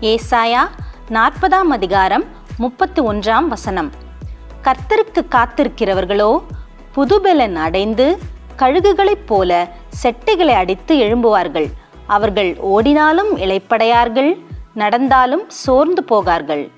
ஏசாயா நாற்பதாம் அதிகாரம் முப்பத்தி ஒன்றாம் வசனம். கர்த்தருக்கு காத்திருக்கிறவர்களோ புதுபெலன் அடைந்து கழுகுகளைப் போல செட்டைகளை அடித்து எழும்புவார்கள். அவர்கள் ஓடினாலும் இளைப்படையார்கள் நடந்தாலும் சோர்ந்து போகார்கள்.